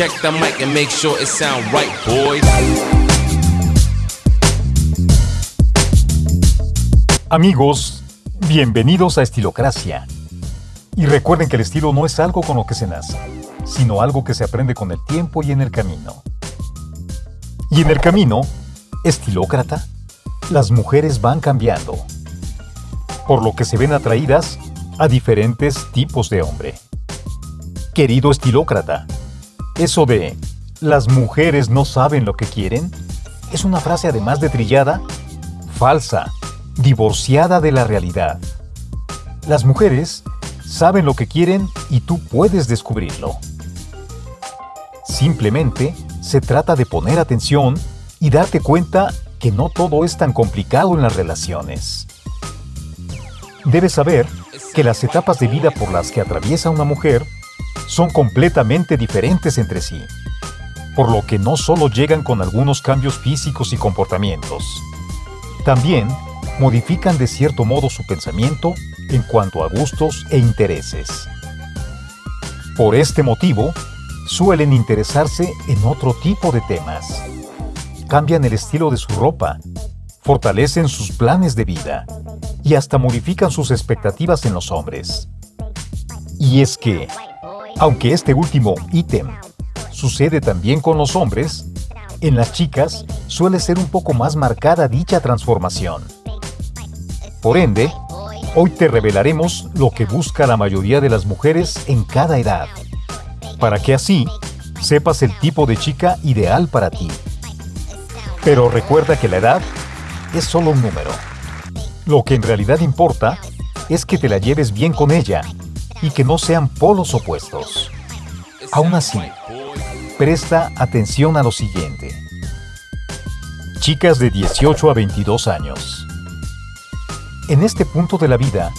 Check the mic and make sure it sound right, boys. Amigos, bienvenidos a Estilocracia. Y recuerden que el estilo no es algo con lo que se nace, sino algo que se aprende con el tiempo y en el camino. Y en el camino, estilócrata, las mujeres van cambiando, por lo que se ven atraídas a diferentes tipos de hombre. Querido estilócrata, eso de las mujeres no saben lo que quieren es una frase además de trillada, falsa, divorciada de la realidad. Las mujeres saben lo que quieren y tú puedes descubrirlo. Simplemente se trata de poner atención y darte cuenta que no todo es tan complicado en las relaciones. Debes saber que las etapas de vida por las que atraviesa una mujer son completamente diferentes entre sí, por lo que no solo llegan con algunos cambios físicos y comportamientos, también modifican de cierto modo su pensamiento en cuanto a gustos e intereses. Por este motivo, suelen interesarse en otro tipo de temas. Cambian el estilo de su ropa, fortalecen sus planes de vida y hasta modifican sus expectativas en los hombres. Y es que, aunque este último ítem sucede también con los hombres, en las chicas suele ser un poco más marcada dicha transformación. Por ende, hoy te revelaremos lo que busca la mayoría de las mujeres en cada edad, para que así sepas el tipo de chica ideal para ti. Pero recuerda que la edad es solo un número. Lo que en realidad importa es que te la lleves bien con ella y que no sean polos opuestos. Aún así, presta atención a lo siguiente. Chicas de 18 a 22 años. En este punto de la vida,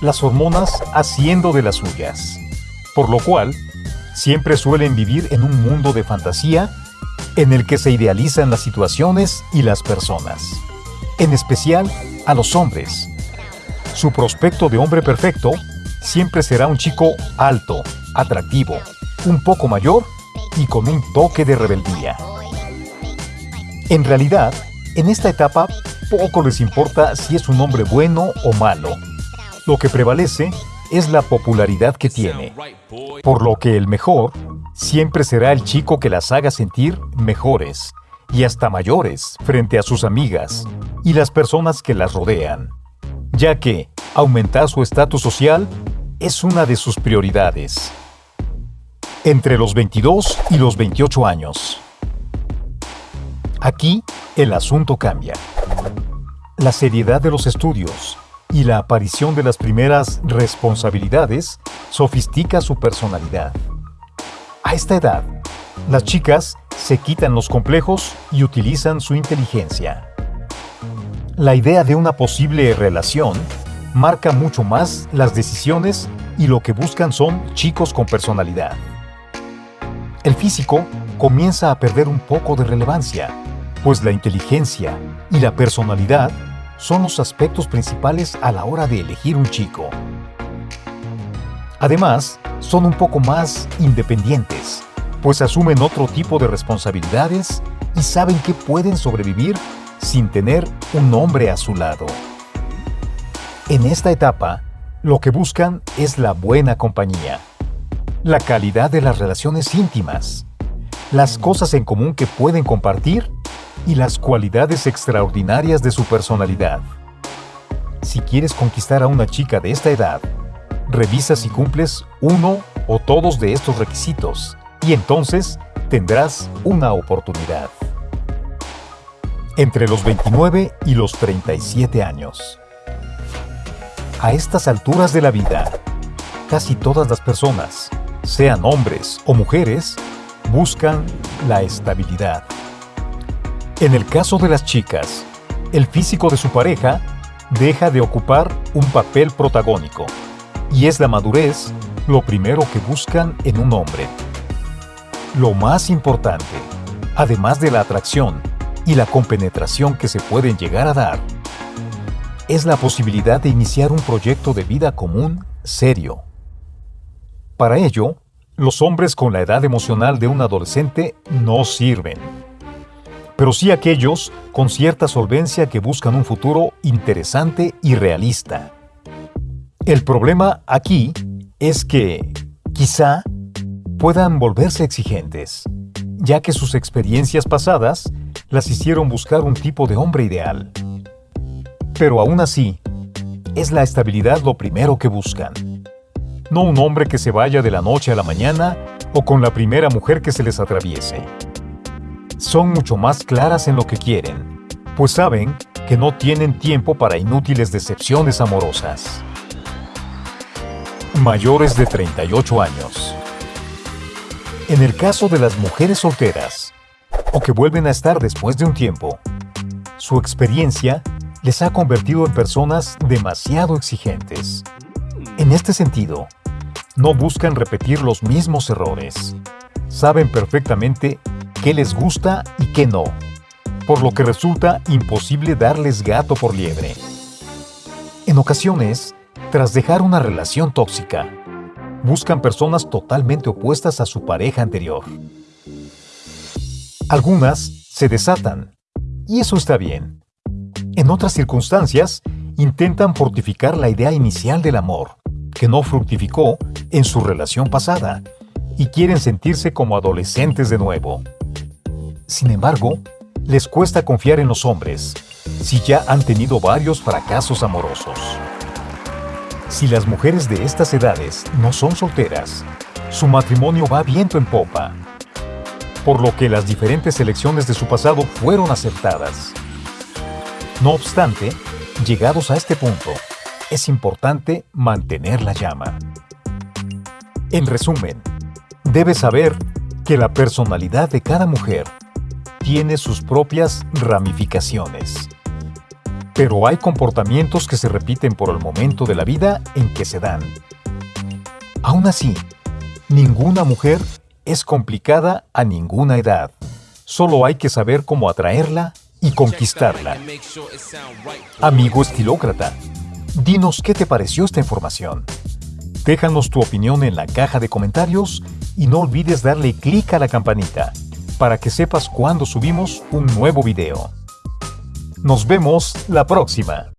las hormonas haciendo de las suyas, por lo cual siempre suelen vivir en un mundo de fantasía en el que se idealizan las situaciones y las personas, en especial a los hombres. Su prospecto de hombre perfecto siempre será un chico alto, atractivo, un poco mayor y con un toque de rebeldía. En realidad, en esta etapa poco les importa si es un hombre bueno o malo. Lo que prevalece es la popularidad que tiene, por lo que el mejor siempre será el chico que las haga sentir mejores y hasta mayores frente a sus amigas y las personas que las rodean, ya que aumentar su estatus social es una de sus prioridades. Entre los 22 y los 28 años. Aquí el asunto cambia. La seriedad de los estudios y la aparición de las primeras responsabilidades sofistica su personalidad. A esta edad, las chicas se quitan los complejos y utilizan su inteligencia. La idea de una posible relación marca mucho más las decisiones y lo que buscan son chicos con personalidad. El físico comienza a perder un poco de relevancia, pues la inteligencia y la personalidad son los aspectos principales a la hora de elegir un chico. Además, son un poco más independientes, pues asumen otro tipo de responsabilidades y saben que pueden sobrevivir sin tener un hombre a su lado. En esta etapa, lo que buscan es la buena compañía, la calidad de las relaciones íntimas, las cosas en común que pueden compartir y las cualidades extraordinarias de su personalidad. Si quieres conquistar a una chica de esta edad, revisa si cumples uno o todos de estos requisitos y entonces tendrás una oportunidad. Entre los 29 y los 37 años. A estas alturas de la vida, casi todas las personas, sean hombres o mujeres, buscan la estabilidad. En el caso de las chicas, el físico de su pareja deja de ocupar un papel protagónico y es la madurez lo primero que buscan en un hombre. Lo más importante, además de la atracción y la compenetración que se pueden llegar a dar, es la posibilidad de iniciar un proyecto de vida común serio. Para ello, los hombres con la edad emocional de un adolescente no sirven. Pero sí aquellos con cierta solvencia que buscan un futuro interesante y realista. El problema aquí es que, quizá, puedan volverse exigentes, ya que sus experiencias pasadas las hicieron buscar un tipo de hombre ideal. Pero aún así, es la estabilidad lo primero que buscan. No un hombre que se vaya de la noche a la mañana o con la primera mujer que se les atraviese. Son mucho más claras en lo que quieren, pues saben que no tienen tiempo para inútiles decepciones amorosas. Mayores de 38 años. En el caso de las mujeres solteras, o que vuelven a estar después de un tiempo, su experiencia les ha convertido en personas demasiado exigentes. En este sentido, no buscan repetir los mismos errores. Saben perfectamente qué les gusta y qué no, por lo que resulta imposible darles gato por liebre. En ocasiones, tras dejar una relación tóxica, buscan personas totalmente opuestas a su pareja anterior. Algunas se desatan, y eso está bien. En otras circunstancias, intentan fortificar la idea inicial del amor, que no fructificó en su relación pasada, y quieren sentirse como adolescentes de nuevo. Sin embargo, les cuesta confiar en los hombres, si ya han tenido varios fracasos amorosos. Si las mujeres de estas edades no son solteras, su matrimonio va viento en popa, por lo que las diferentes elecciones de su pasado fueron aceptadas. No obstante, llegados a este punto, es importante mantener la llama. En resumen, debes saber que la personalidad de cada mujer tiene sus propias ramificaciones. Pero hay comportamientos que se repiten por el momento de la vida en que se dan. Aún así, ninguna mujer es complicada a ninguna edad. Solo hay que saber cómo atraerla y conquistarla. Amigo estilócrata, dinos qué te pareció esta información. Déjanos tu opinión en la caja de comentarios y no olvides darle clic a la campanita para que sepas cuando subimos un nuevo video. Nos vemos la próxima.